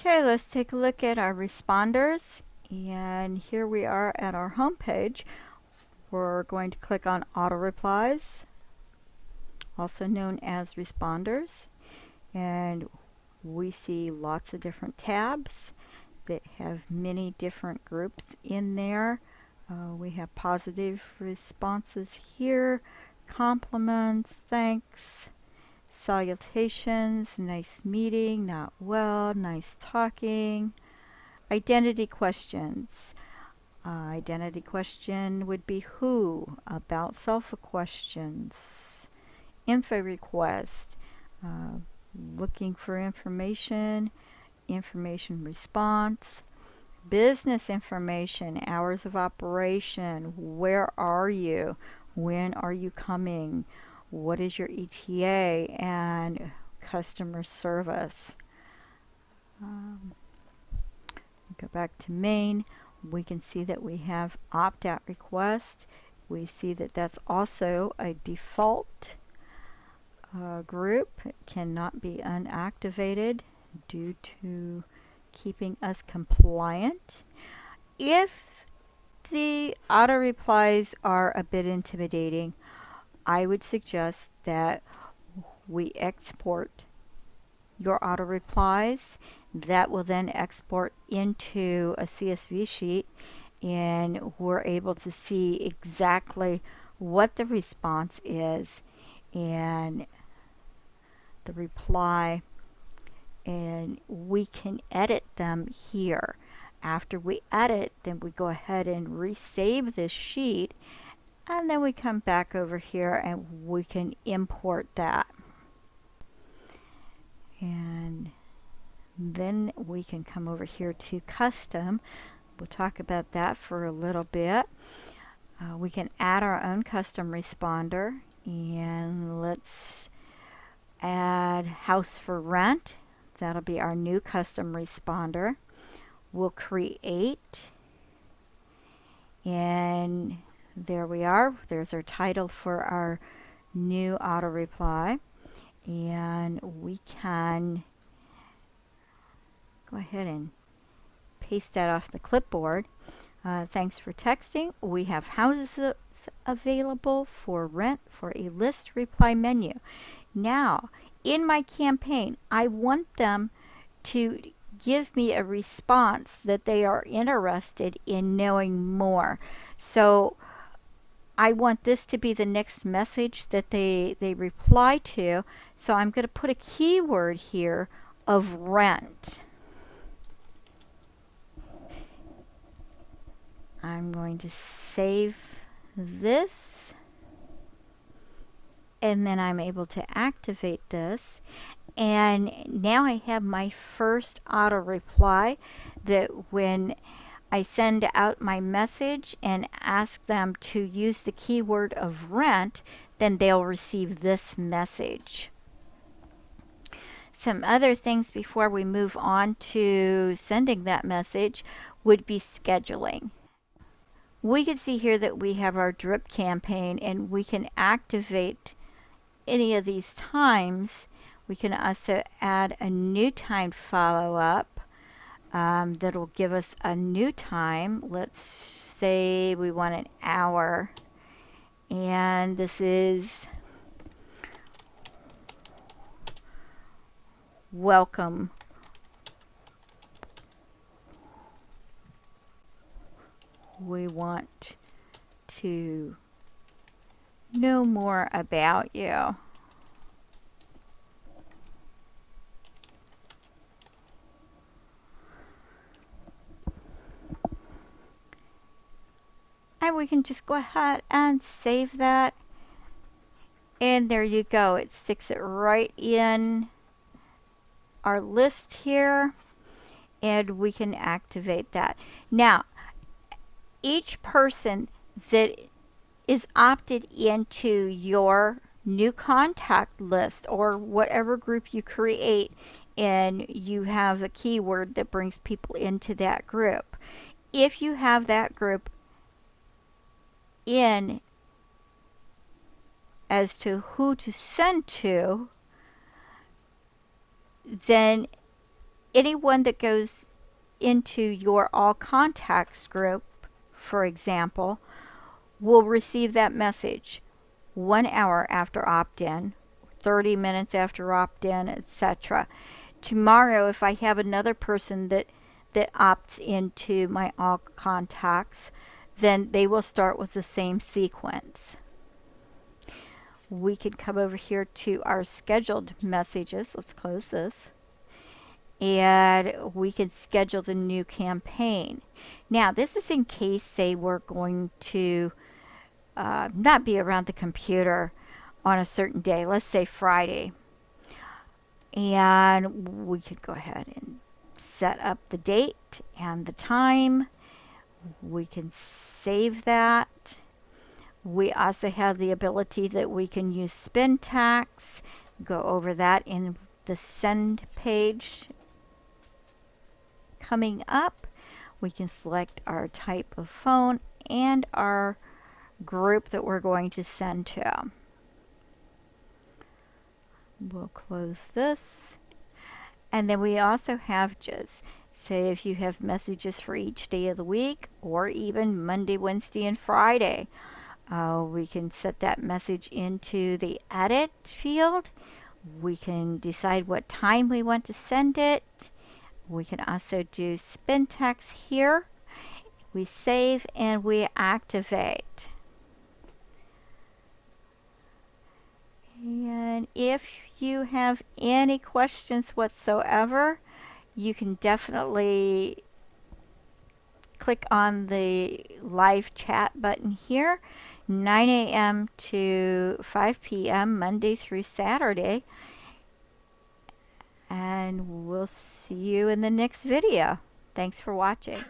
Okay, let's take a look at our responders. And here we are at our home page. We're going to click on auto replies, also known as responders. And we see lots of different tabs that have many different groups in there. Uh, we have positive responses here, compliments, thanks, salutations, nice meeting, not well, nice talking, identity questions. Uh, identity question would be who, about self questions, info request, uh, looking for information, information response, business information, hours of operation, where are you, when are you coming, what is your ETA, and customer service. Um, go back to main, we can see that we have opt-out request. We see that that's also a default uh, group. It cannot be unactivated due to keeping us compliant. If the auto replies are a bit intimidating, I would suggest that we export your auto replies. That will then export into a CSV sheet and we're able to see exactly what the response is and the reply and we can edit them here. After we edit, then we go ahead and resave this sheet and then we come back over here and we can import that. And then we can come over here to custom. We'll talk about that for a little bit. Uh, we can add our own custom responder and let's add house for rent. That'll be our new custom responder. We'll create and there we are. There's our title for our new auto reply and we can go ahead and paste that off the clipboard. Uh, thanks for texting. We have houses available for rent for a list reply menu. Now, in my campaign, I want them to give me a response that they are interested in knowing more. So I want this to be the next message that they, they reply to. So I'm going to put a keyword here of rent. I'm going to save this and then I'm able to activate this and now I have my first auto reply that when I send out my message and ask them to use the keyword of rent then they'll receive this message. Some other things before we move on to sending that message would be scheduling we can see here that we have our drip campaign and we can activate any of these times. We can also add a new time follow-up um, that'll give us a new time. Let's say we want an hour and this is welcome we want to know more about you. We can just go ahead and save that. And there you go. It sticks it right in our list here. And we can activate that. Now, each person that is opted into your new contact list or whatever group you create and you have a keyword that brings people into that group. If you have that group in as to who to send to, then anyone that goes into your all contacts group, for example, will receive that message one hour after opt-in, 30 minutes after opt-in, etc. Tomorrow, if I have another person that that opts into my all contacts, then they will start with the same sequence. We can come over here to our scheduled messages. Let's close this. And we can schedule the new campaign. Now, this is in case, say, we're going to uh, not be around the computer on a certain day, let's say Friday. And we could go ahead and set up the date and the time. We can save that. We also have the ability that we can use spintax. Go over that in the send page coming up. We can select our type of phone and our group that we're going to send to. We'll close this. And then we also have just, say if you have messages for each day of the week or even Monday, Wednesday, and Friday. Uh, we can set that message into the edit field. We can decide what time we want to send it. We can also do spin text here. We save and we activate. And if you have any questions whatsoever, you can definitely click on the live chat button here, 9 a.m. to 5 p.m. Monday through Saturday. And we'll see you in the next video. Thanks for watching.